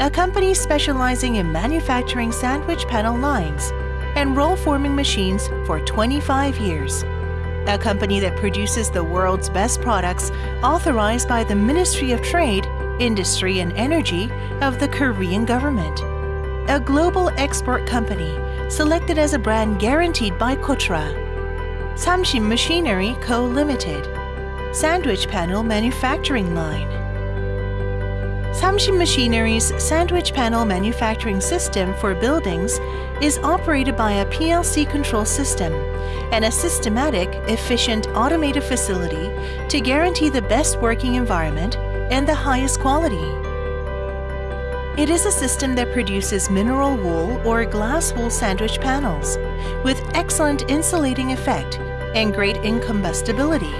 a company specializing in manufacturing sandwich panel lines and roll forming machines for 25 years. A company that produces the world's best products authorized by the Ministry of Trade, Industry and Energy of the Korean government. A global export company selected as a brand guaranteed by Kotra. Samshin Machinery Co. Limited. Sandwich Panel Manufacturing Line. Samshin Machinery's sandwich panel manufacturing system for buildings is operated by a PLC control system and a systematic, efficient, automated facility to guarantee the best working environment and the highest quality. It is a system that produces mineral wool or glass wool sandwich panels with excellent insulating effect and great incombustibility.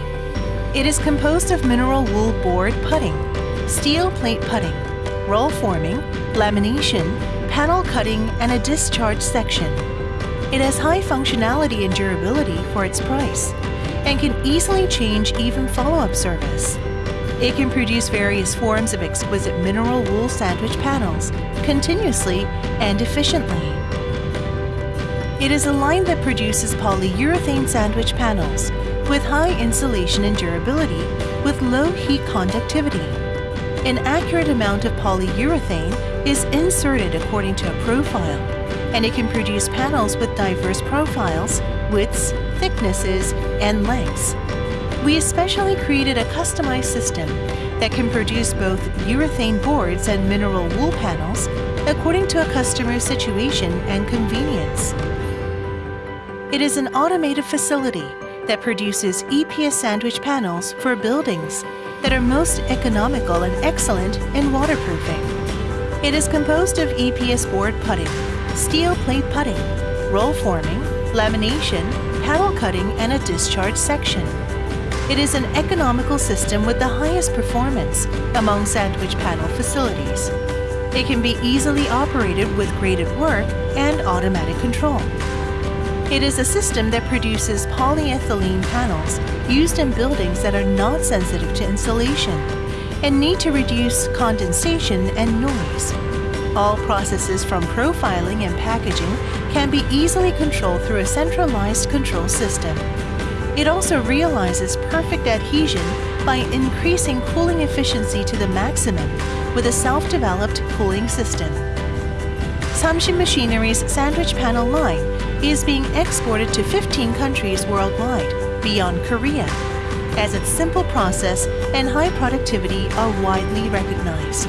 It is composed of mineral wool board putting, steel plate putting, roll forming, lamination, panel cutting, and a discharge section. It has high functionality and durability for its price and can easily change even follow-up service. It can produce various forms of exquisite mineral wool sandwich panels continuously and efficiently. It is a line that produces polyurethane sandwich panels with high insulation and durability with low heat conductivity an accurate amount of polyurethane is inserted according to a profile, and it can produce panels with diverse profiles, widths, thicknesses, and lengths. We especially created a customized system that can produce both urethane boards and mineral wool panels according to a customer's situation and convenience. It is an automated facility that produces EPS sandwich panels for buildings that are most economical and excellent in waterproofing. It is composed of EPS board putting, steel plate putting, roll forming, lamination, panel cutting, and a discharge section. It is an economical system with the highest performance among sandwich panel facilities. It can be easily operated with graded work and automatic control. It is a system that produces polyethylene panels used in buildings that are not sensitive to insulation and need to reduce condensation and noise. All processes from profiling and packaging can be easily controlled through a centralized control system. It also realizes perfect adhesion by increasing cooling efficiency to the maximum with a self-developed cooling system. Samshin Machinery's sandwich panel line is being exported to 15 countries worldwide beyond Korea, as its simple process and high productivity are widely recognized.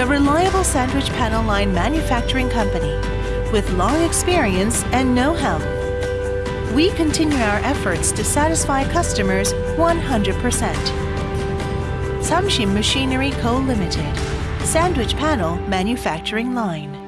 A reliable sandwich panel line manufacturing company with long experience and know-how. We continue our efforts to satisfy customers 100%. Samshin Machinery Co. Limited, Sandwich Panel Manufacturing Line.